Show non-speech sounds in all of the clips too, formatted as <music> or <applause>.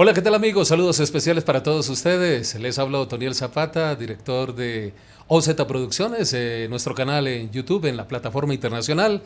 Hola, ¿qué tal amigos? Saludos especiales para todos ustedes. Les habla Otoniel Zapata, director de OZ Producciones, eh, nuestro canal en YouTube, en la plataforma internacional,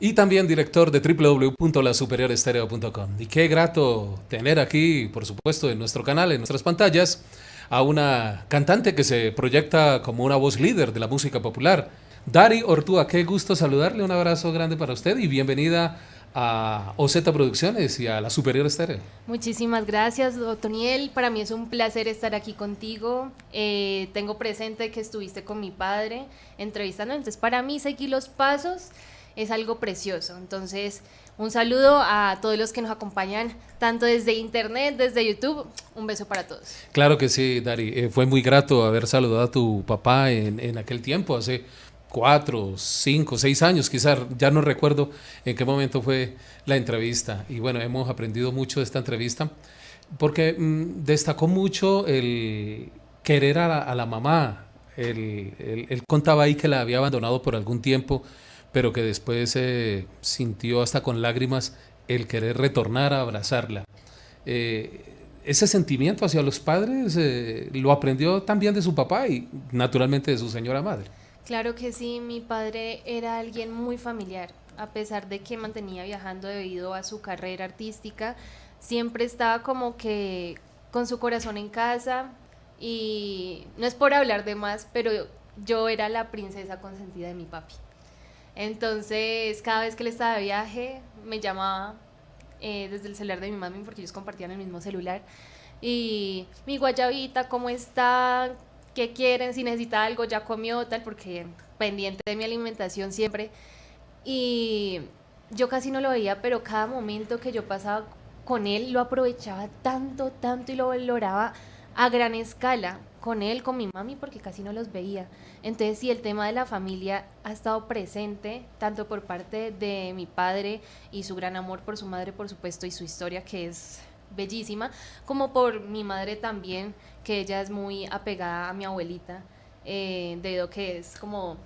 y también director de www.lasuperiorestereo.com. Y qué grato tener aquí, por supuesto, en nuestro canal, en nuestras pantallas, a una cantante que se proyecta como una voz líder de la música popular. Dari Ortúa, qué gusto saludarle, un abrazo grande para usted y bienvenida a OZ Producciones y a la Superior Estéreo. Muchísimas gracias, Otoniel. Para mí es un placer estar aquí contigo. Eh, tengo presente que estuviste con mi padre entrevistando, entonces para mí seguir los pasos es algo precioso. Entonces, un saludo a todos los que nos acompañan, tanto desde internet, desde YouTube. Un beso para todos. Claro que sí, Dari. Eh, fue muy grato haber saludado a tu papá en, en aquel tiempo, hace cuatro, cinco, seis años, quizás, ya no recuerdo en qué momento fue la entrevista. Y bueno, hemos aprendido mucho de esta entrevista porque mm, destacó mucho el querer a la, mamá. Él, contaba ahí que la había abandonado por algún tiempo, pero que después se sintió hasta con lágrimas el querer retornar a abrazarla. Eh, ese sentimiento hacia los padres eh, lo aprendió también de su papá y naturalmente de su señora madre. Claro que sí, mi padre era alguien muy familiar, a pesar de que mantenía viajando debido a su carrera artística, siempre estaba como que con su corazón en casa y no es por hablar de más, pero yo era la princesa consentida de mi papi. Entonces, cada vez que él estaba de viaje, me llamaba eh, desde el celular de mi mami, porque ellos compartían el mismo celular. Y mi guayabita, ¿cómo está? qué quieren, si necesita algo, ya comió, tal, porque pendiente de mi alimentación siempre. Y yo casi no lo veía, pero cada momento que yo pasaba con él lo aprovechaba tanto, tanto y lo valoraba a gran escala con él, con mi mami, porque casi no los veía. Entonces, sí, el tema de la familia ha estado presente, tanto por parte de mi padre y su gran amor por su madre, por supuesto, y su historia, que es bellísima, como por mi madre también, que ella es muy apegada a mi abuelita, eh, debido a que es como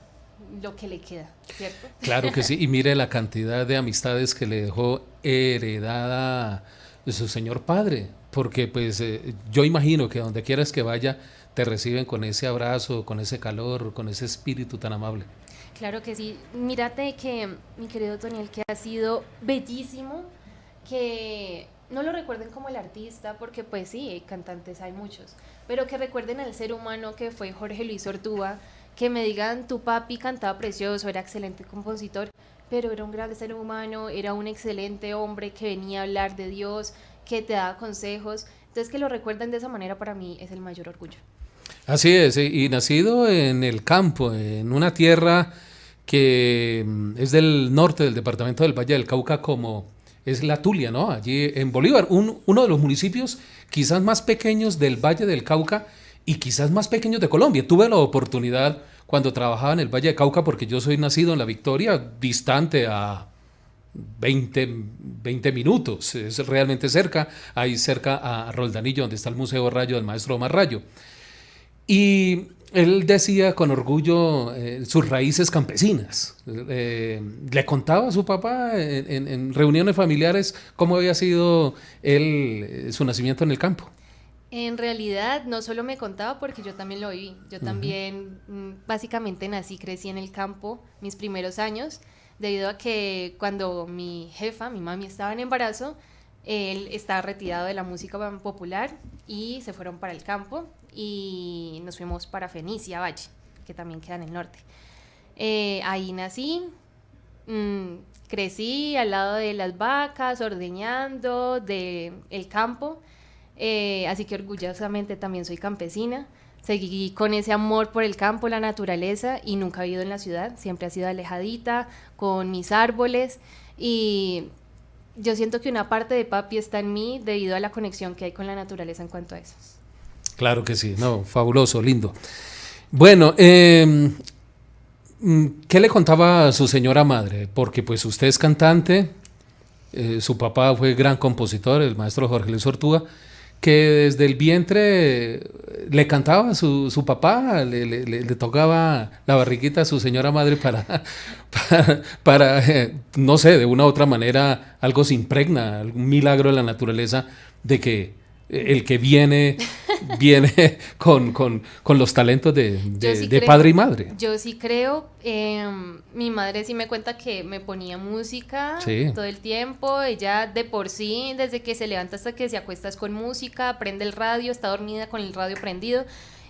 lo que le queda, ¿cierto? Claro que sí, y mire la cantidad de amistades que le dejó heredada su señor padre, porque pues eh, yo imagino que donde quieras que vaya, te reciben con ese abrazo, con ese calor, con ese espíritu tan amable. Claro que sí, mírate que mi querido Toniel, que ha sido bellísimo, que no lo recuerden como el artista, porque pues sí, cantantes hay muchos, pero que recuerden al ser humano que fue Jorge Luis Ortúa, que me digan, tu papi cantaba precioso, era excelente compositor, pero era un gran ser humano, era un excelente hombre que venía a hablar de Dios, que te daba consejos, entonces que lo recuerden de esa manera para mí es el mayor orgullo. Así es, y nacido en el campo, en una tierra que mm, es del norte del departamento del Valle del Cauca como es la Tulia, ¿no? Allí en Bolívar, uno de los municipios quizás más pequeños del Valle del Cauca y quizás más pequeños de Colombia. Tuve la oportunidad cuando trabajaba en el Valle del Cauca, porque yo soy nacido en La Victoria, distante a 20, 20 minutos, es realmente cerca, ahí cerca a Roldanillo, donde está el Museo Rayo del Maestro Omar Rayo. Y él decía con orgullo eh, sus raíces campesinas. Eh, le contaba a su papá en, reuniones familiares cómo había sido él, eh, su nacimiento en el campo. En realidad no solo me contaba porque yo también lo viví. Yo también mm, básicamente nací, crecí en el campo mis primeros años, debido a que cuando mi jefa, mi mami estaba en embarazo, él estaba retirado de la música popular y se fueron para el campo y nos fuimos para Fenicia, Valle, que también queda en el norte. Eh, ahí nací, mm, crecí al lado de las vacas, ordeñando, del el campo, eh, así que orgullosamente también soy campesina. Seguí con ese amor por el campo, la naturaleza y nunca he vivido en la ciudad, siempre ha sido alejadita, con mis árboles y yo siento que una parte de papi está en mí debido a la conexión que hay con la naturaleza en cuanto a eso. Claro que sí, no, fabuloso, lindo. Bueno, em, ¿qué le contaba a su señora madre? Porque pues usted es cantante eh, su papá fue gran compositor, el maestro Jorge Luis Ortúa, que desde el vientre le cantaba a su, su papá, le, tocaba la barriguita a su señora madre para, <laughs> para, para eh, no sé, de una u otra manera algo se impregna, algún milagro de la naturaleza de que el que viene, <laughs> viene con, con, con, los talentos de, de, sí de creo, padre y madre. Yo sí creo, eh, mi madre sí me cuenta que me ponía música Sí. todo el tiempo, ella de por sí, desde que se levanta hasta que se acuesta es con música, prende el radio, está dormida con el radio prendido,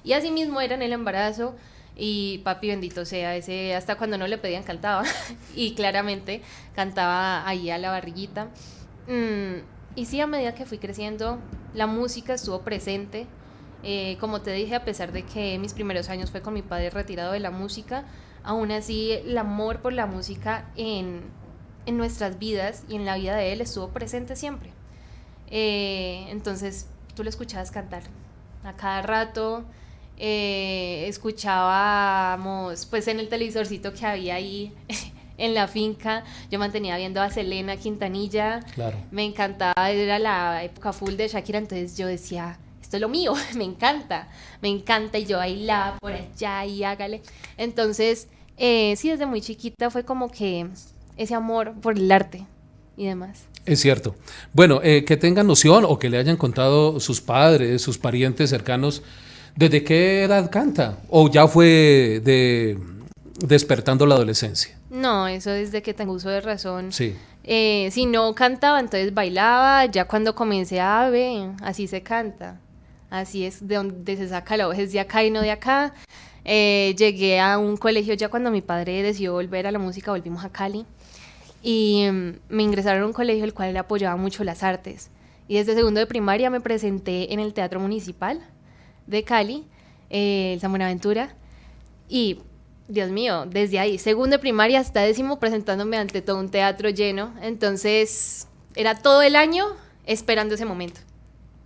y así mismo era en el embarazo, y papi bendito sea, ese hasta cuando no le pedían cantaba, <laughs> y claramente cantaba ahí a la barriguita. Mm, y sí, a medida que fui creciendo, la música estuvo presente. Eh, como te dije, a pesar de que mis primeros años fue con mi padre retirado de la música, aún así el amor por la música en, en nuestras vidas y en la vida de él estuvo presente siempre. Eh, entonces, tú lo escuchabas cantar a cada rato. eh, escuchábamos, pues en el televisorcito que había ahí <laughs> en la finca, yo mantenía viendo a Selena Quintanilla. Claro. Me encantaba, era la época full de Shakira, entonces yo decía, esto es lo mío, <laughs> me encanta, me encanta, y yo bailaba por allá y hágale. Entonces, eh, sí, desde muy chiquita fue como que ese amor por el arte y demás. Es cierto. Bueno, eh, que tengan noción o que le hayan contado sus padres, sus parientes cercanos, ¿desde qué edad canta? ¿O ya fue de despertando la adolescencia? No, eso desde que tengo uso de razón. Sí. Eh, si no cantaba, entonces bailaba. Ya cuando comencé a ver, así se canta. Así es de donde se saca la voz, es de acá y no de acá. Eh, llegué a un colegio ya cuando mi padre decidió volver a la música, volvimos a Cali. Y mm, me ingresaron a un colegio el cual le apoyaba mucho las artes. Y desde segundo de primaria me presenté en el Teatro Municipal de Cali, eh, el San Buenaventura. Y Dios mío, desde ahí, segundo de primaria hasta décimo, presentándome ante todo un teatro lleno. Entonces, era todo el año esperando ese momento.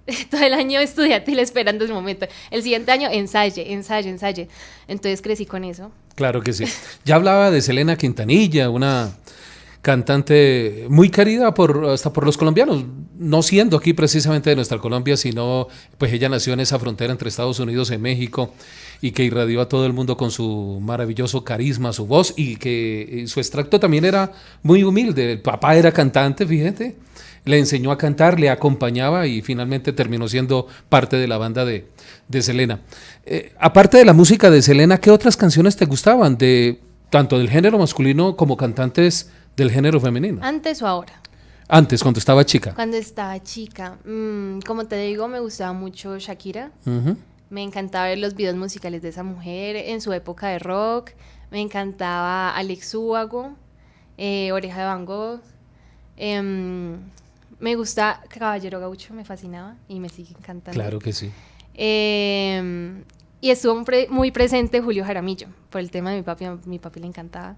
<laughs> todo el año estudiantil esperando ese momento. El siguiente año, ensaye, ensaye, ensaye. Entonces crecí con eso. Claro que sí. Ya hablaba de Selena Quintanilla, una cantante muy querida por, hasta por los colombianos, no siendo aquí precisamente de nuestra Colombia, sino pues ella nació en esa frontera entre Estados Unidos y México y que irradió a todo el mundo con su maravilloso carisma, su voz y que eh, su extracto también era muy humilde. El papá era cantante, fíjate, le enseñó a cantar, le acompañaba y finalmente terminó siendo parte de la banda de, de Selena. Eh, aparte de la música de Selena, ¿qué otras canciones te gustaban de tanto del género masculino como cantantes del género femenino? ¿Antes o ahora? Antes, cuando estaba chica. Cuando estaba chica, mm, como te digo, me gustaba mucho Shakira. Me encantaba ver los videos musicales de esa mujer en su época de rock. Me encantaba Alex Ubago, eh, Oreja de Van Gogh. Em, me gusta Caballero Gaucho, me fascinaba y me sigue encantando. Claro que sí. Em, y estuvo muy presente Julio Jaramillo, por el tema de mi papi, a mi papi le encantaba.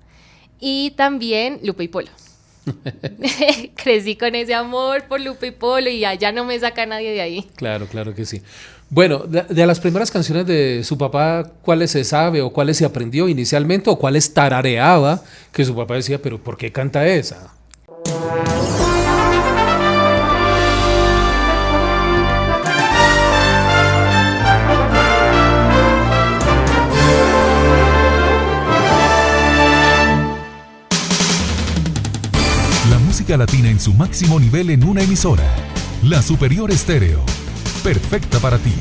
Y también Lupe y Polo. <laughs> <laughs> Crecí con ese amor por Lupe y Polo y allá no me saca nadie de ahí. Claro, claro que sí. Bueno, de, de las primeras canciones de su papá, ¿cuáles se sabe o cuáles se aprendió inicialmente o cuáles tarareaba? Que su papá decía, pero ¿por qué canta esa? Latina en su máximo nivel en una emisora. La Superior Estéreo. Perfecta para ti.